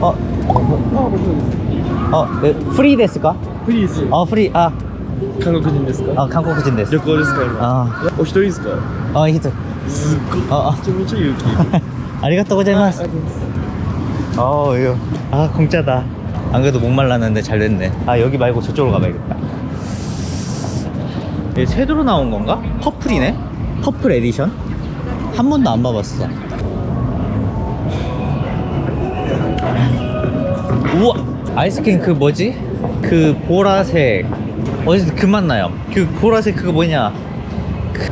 어, 어, 네, 프리 ですか?フリーです。 어, 프리. 아, 韓国人ですか 아, 한국인 です.旅行ですか今。 아, お一人ですか 어, 히트. すっごい。 어, 어. めちゃめちゃ勇気。 아리가또 고자이마스. 어, 이거. 아, 공짜다. 안 그래도 목말랐는데 잘 됐네. 아, 여기 말고 저쪽으로 가봐야겠다. 이게 새로 나온 건가? 퍼플이네? 퍼플 에디션? 한 번도 안 봐봤어. 우와 아이스크림 그 뭐지? 그 보라색 어디서 그 맛 나요 그 보라색 그거 뭐냐 그...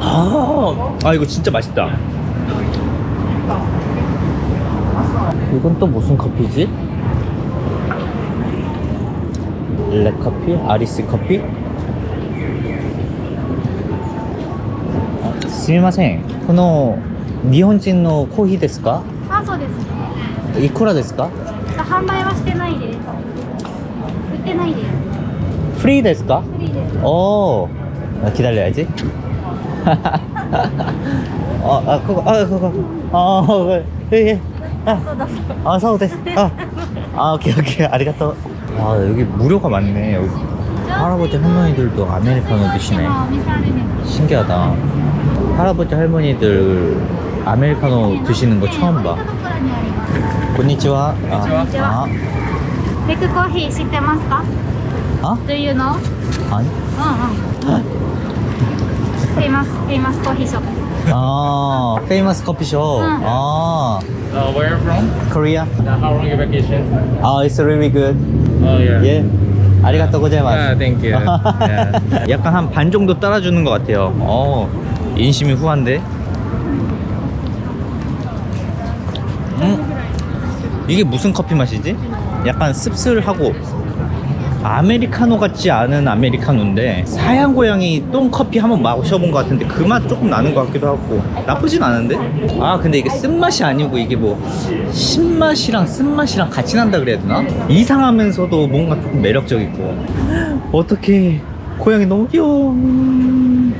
아, 아 이거 진짜 맛있다 이건 또 무슨 커피지? 레커피? 아리스 커피? 스미마셍 코노 니혼진 노 코히 데스까? 사서 데스 이코라 데스까? いくらですか販売はしてないです。売ってないです。フリーですかフリーです。 오 아, 기다려야지 아, 아 그거 아 그거 아 그거 예, 예. 아, そうだそう。 아 사오 됐어 아, 아 오케이 오케이 아리가또 아 여기 무료가 많네 여기 할아버지 할머니들도 아메리카노 드시네 お店あるんです。 신기하다 할아버지 할머니들 아메리카노 드시는 거 처음 봐 と ころにあります。 곤니치와 아, こんにちはベクコーヒー知ってますか 아? Do you know? 아? 아니 うんうん。フェイマス、フェイマスコーヒーショップ。 아 페이머스 커피숍 응. 아 Uh, where are you from? 코리아 Uh, how long your vacation? 아 it's really good Oh yeah. 예 아리가또 고자이마스 Ah, thank you. yeah. 약간 한 반 정도 따라주는 것 같아요. 어, 인심이 후한데. 음, 이게 무슨 커피 맛이지? 약간 씁쓸하고 아메리카노 같지 않은 아메리카노인데 사양 고양이 똥 커피 한번 마셔본 것 같은데 그 맛 조금 나는 것 같기도 하고 나쁘진 않은데? 아 근데 이게 쓴맛이 아니고 이게 뭐 신맛이랑 쓴맛이랑 같이 난다 그래야 되나? 이상하면서도 뭔가 조금 매력적이고. 어떻게 고양이 너무 귀여워. 음,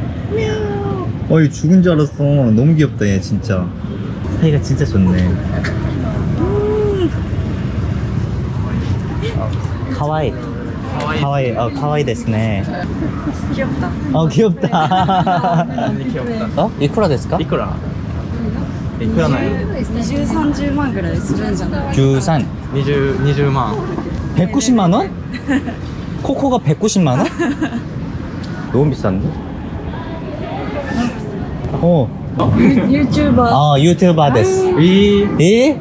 어이 죽은 줄 알았어. 너무 귀엽다 얘 진짜 사이가 진짜 좋네 음. 가와이 가와이 어 가와이 데스네 귀엽다. 어 귀엽다 귀엽다. 어? 이쿠라 데스까? いくらいくらない20、30万ぐらいするんじゃない 주산 20, 20万 190만 원? 코코가 190만 원? 너무 비싼데? 어, 유튜버. 어, 유튜버 です. 위. 예?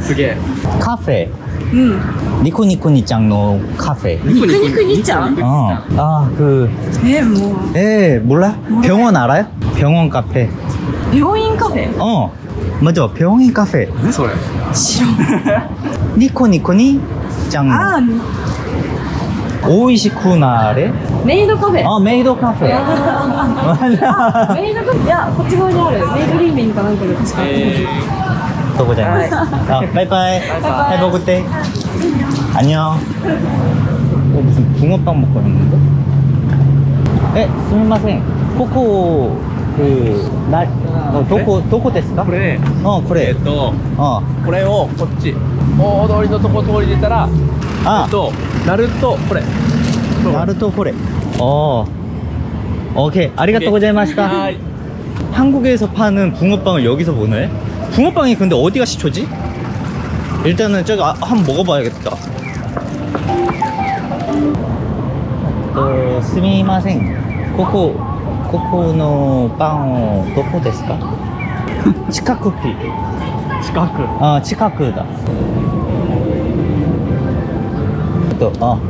수게. 카페. 응. 니코니코니짱의 카페. 니코니코니짱. 어. 아, 그. 에, 뭐. 에, 몰라? 몰라? 병원 알아요? 병원 카페. 병원 카페? 어. 맞아. 병원 카페. 왜 소야? 싫어. 니코니코니짱. 아. 음. 오이시쿠나레? メイドカフェ。あメイドカフェ。メイドカフェ。いや こっち側にある。メイドリーミンかなんかで確か、とこじゃない、あバイバイ。バイバイ。ってアニョ?すみません.こ코그 날, 어, どこどこですか?그 래. 어, 그 래. これをこっち。大通りのとこ通り出たら、あ、えっと、なるとこれ。 네. 나루토 코레. 어. 오케이. 아리가또 고자이마시다. 아. 한국에서 파는 붕어빵을 여기서 보네. 붕어빵이 근데 어디가 시초지? 일단은 저기 아, 한번 먹어봐야겠다. 또 스미마생. 코코 코코노 빵오 도코 데스까? 치카쿠피 치카쿠. 아 치카쿠다. 또 어.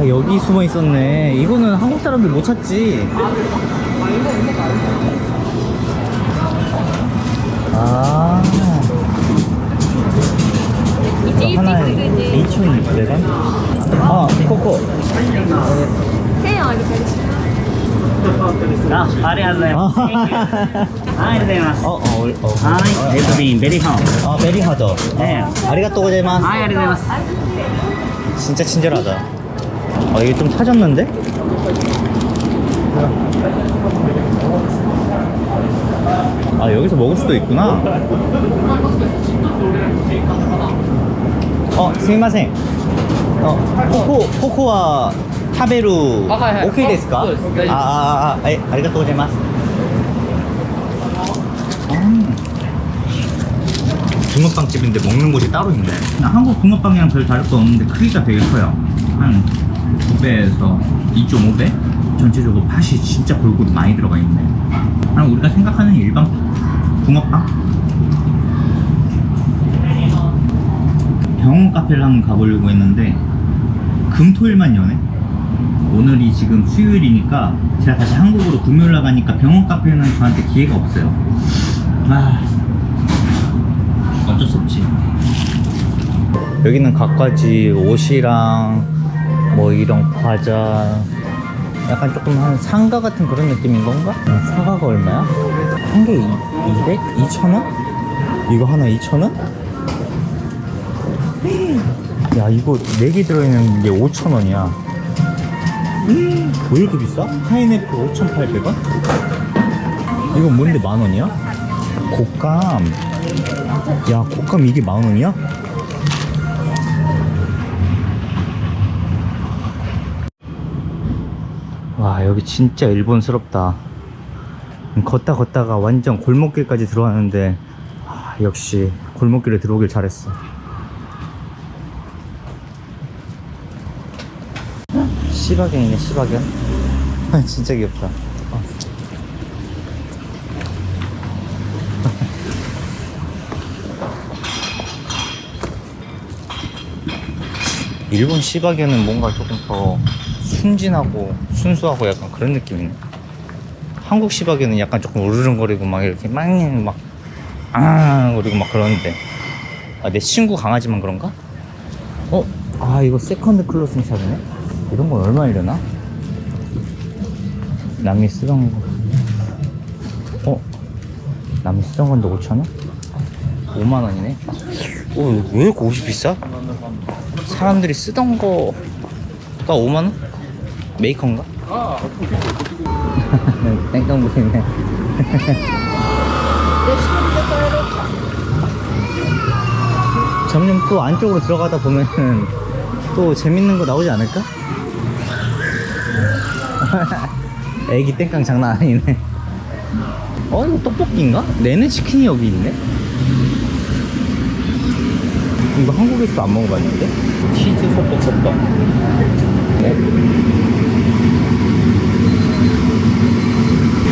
아, 여기 숨어 있었네 이거는 한국 사람들 못 찾지 아 이거 하나에 2,600원? 아 코코 아, 아리아네. 아리아네마스. 어, 어, 어, 어. 아, 에브린 베리 핫. 아, 베리 핫. 네. 아, 아리가또 고자이마스. 아, 아리가또 고자이마스. 진짜 친절하다. 아, 이게 좀 타졌는데? 아, 여기서 먹을 수도 있구나. 어, 스미마생. 어, 코코, 코코와 타베루. 아. 오케이 어, 데스까? 네, 네. 아, 아, 아, 아, 에, 아리가또 고자이마스. 음. 붕어빵집인데 먹는 곳이 따로 있네. 한국 붕어빵이랑 별 다를 거 없는데 크기가 되게 커요. 한 2배에서 2.5배? 전체적으로 팥이 진짜 골고루 많이 들어가 있네. 그럼 우리가 생각하는 일반 붕어빵? 병원 카페를 한번 가보려고 했는데 금토일만 여네. 오늘이 지금 수요일이니까 제가 다시 한국으로 금요일 나가니까 병원 카페는 저한테 기회가 없어요. 아, 어쩔 수 없지. 여기는 갖가지 옷이랑 뭐 이런 과자 약간 조금 한 상가 같은 그런 느낌인 건가? 어, 사과가 얼마야? 한 개 200? 2,000원? 이거 하나 2,000원? 야 이거 4개 들어있는 게 5,000원이야 왜 이렇게 비싸? 파인애플 5,800원? 이건 뭔데 만원이야? 곶감 야 곶감 이게 만원이야? 여기 진짜 일본스럽다. 걷다 걷다가 완전 골목길까지 들어왔는데 아, 역시 골목길에 들어오길 잘했어. 시바견이네 시바견. 진짜 귀엽다. 어. 일본 시바견은 뭔가 조금 더 순진하고 순수하고 약간 그런 느낌이네. 한국 시바견은 약간 조금 우르릉거리고 막 이렇게 막막 아, 그리고 막 그러는데 아, 내 친구 강아지만 그런가? 어? 아 이거 second clothing shop이네? 이런 건 얼마이려나? 남이 쓰던 거 어? 남이 쓰던 건데 5천원? 5만원이네? 어, 왜 이렇게 옷이 비싸? 사람들이 쓰던 거가 5만원? 메이커인가? 땡깡 부리네 점점 또 안쪽으로 들어가다 보면은 또 재밌는 거 나오지 않을까? 애기 땡깡 장난 아니네 어 이거 떡볶이인가? 내내 치킨이 여기 있네 이거 한국에서 안 먹어봤는데? 치즈 소떡 소떡 네?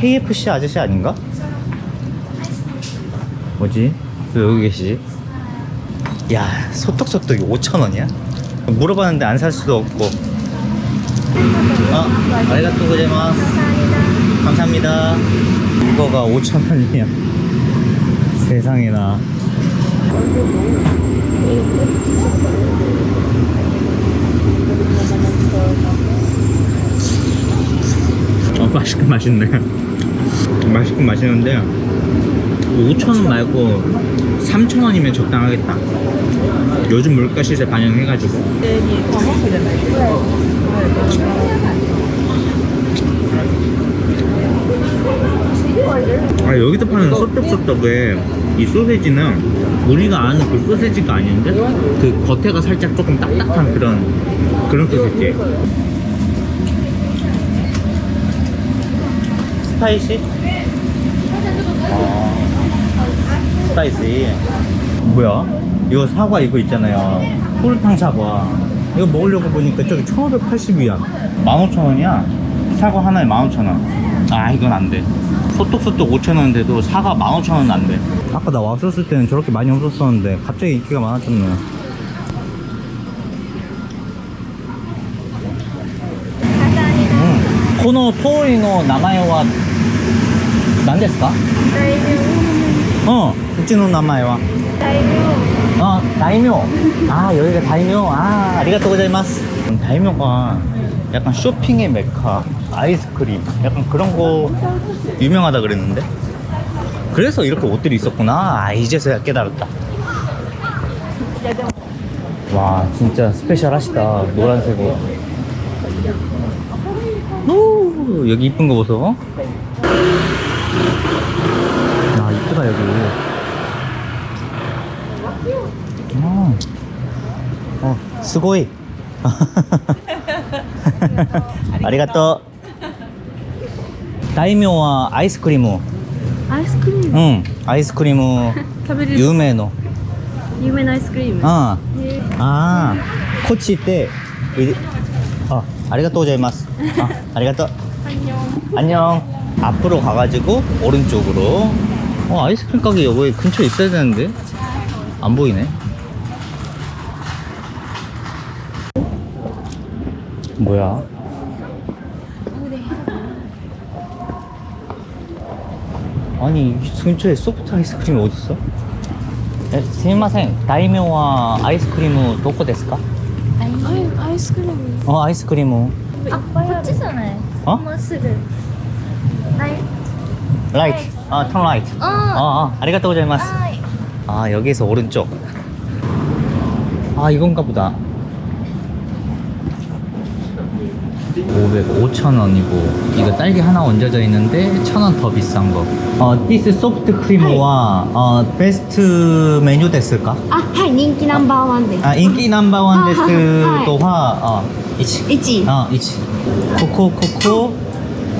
KFC 아저씨 아닌가? 뭐지? 왜 여기 계시지? 야 소떡소떡이 5천원이야? 물어봤는데 안 살 수도 없고 아 아리가또 고자이마스 감사합니다 이거가 5천원이야 세상에나 어, 맛있긴 맛있네 맛있긴 맛있는데 5천원 말고 3천원이면 적당하겠다 요즘 물가 시세 반영해가지고. 아 여기서 파는 소떡소떡에 이 소세지는 우리가 아는 그 소세지가 아닌데 그 겉에가 살짝 조금 딱딱한 그런 그런 소세지. spicy? 아, spicy. 뭐야? 이거 사과 이거 있잖아요. 꿀탕 사과. 이거 먹으려고 보니까 저기 1580위안. 15,000원이야? 사과 하나에 15,000원. 아 이건 안돼. 소떡소떡 5,000원인데도 사과 15,000원은 안돼. 아까 나 왔었을 때는 저렇게 많이 없었었는데 갑자기 인기가 많아졌네. 음, 코너 토이노 나마요와 何ですかうん、うちの名前は。あ、大名。아, 여기가 다이묘. 아, 아리가또 고자이마스. 다이묘가 약간 쇼핑의 메카, 아이스크림, 약간 그런 거 유명하다 그랬는데. 그래서 이렇게 옷들이 있었구나. 아, 이제서야 깨달았다. 와, 진짜 스페셜하시다. 노란색 옷. 오, 여기 이쁜 거 보소. 야, 이쁘다, 여기. 어, 어, 스고이. 아리가또. 다이묘와 아이스크림. アイスクリーム 응, 아이스크림 食べれる有名の.有名なアイスクリーム 아, へー 아, 코치 때, 의- 어, 아리가또 고자이마스. 아, 아리가또. 안녕. 앞으로 가가지고 오른쪽으로. 어, 아이스크림 가게 여기 근처에 있어야 되는데 안 보이네. 뭐야? 아니 이 근처에 소프트 아이스크림이 어딨어? 에, すみません大名はアイスクリームどこですかアイスクリーム 어 아이스크림 あ、こっちじゃない。あもうすぐ。 right right 아 turn 어, 어, 어. ありがとう ございます. 아 여기에서 오른쪽. 아 이건가 보다. 500, 5,000원이고. 이거 딸기 하나 얹어져 있는데 1,000원 더 비싼 거. 어, 디스 소프트 크림와 어, 베스트 메뉴 됐을까? 아, 하 인기 넘버원 데스 네. 아, 인기 넘버원 데스 또화 어, 이치. 이치. 어, 이치. 코코 코코.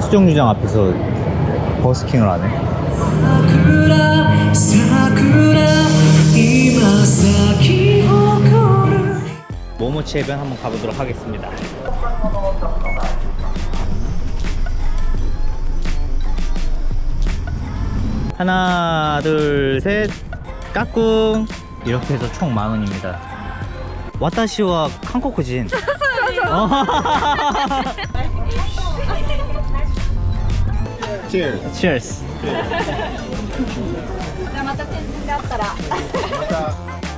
수정주장 앞에서 버스킹을 하네. 모모치 해변 한번 가보도록 하겠습니다. 하나 둘셋. 까꿍. 이렇게 해서 총 만원입니다. 와타시와 칸코쿠진. Cheers. Cheers. じゃあまた展示があったら。